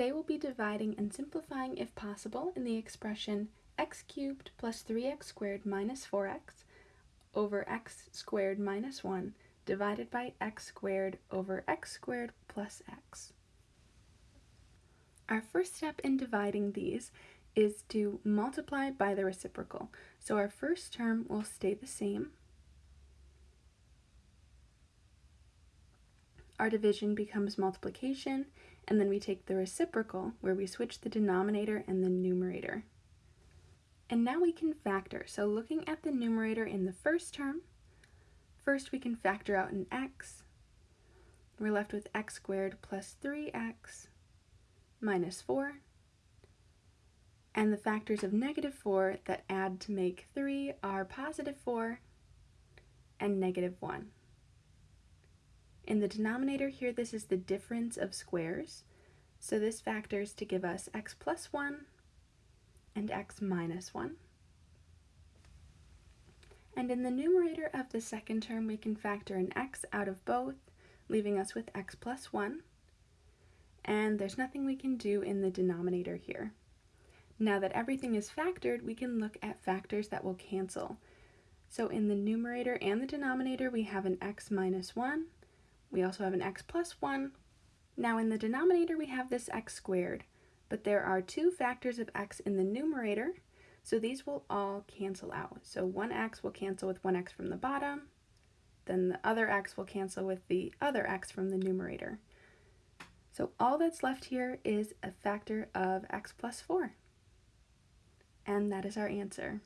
Today we'll be dividing and simplifying if possible in the expression x cubed plus 3x squared minus 4x over x squared minus 1 divided by x squared over x squared plus x. Our first step in dividing these is to multiply by the reciprocal. So our first term will stay the same. Our division becomes multiplication, and then we take the reciprocal, where we switch the denominator and the numerator. And now we can factor. So looking at the numerator in the first term, first we can factor out an x. We're left with x squared plus 3x minus 4. And the factors of negative 4 that add to make 3 are positive 4 and negative 1. In the denominator here, this is the difference of squares. So this factors to give us x plus 1 and x minus 1. And in the numerator of the second term, we can factor an x out of both, leaving us with x plus 1. And there's nothing we can do in the denominator here. Now that everything is factored, we can look at factors that will cancel. So in the numerator and the denominator, we have an x minus 1. We also have an x plus 1. Now in the denominator, we have this x squared but there are two factors of x in the numerator, so these will all cancel out. So 1x will cancel with 1x from the bottom, then the other x will cancel with the other x from the numerator. So all that's left here is a factor of x plus 4. And that is our answer.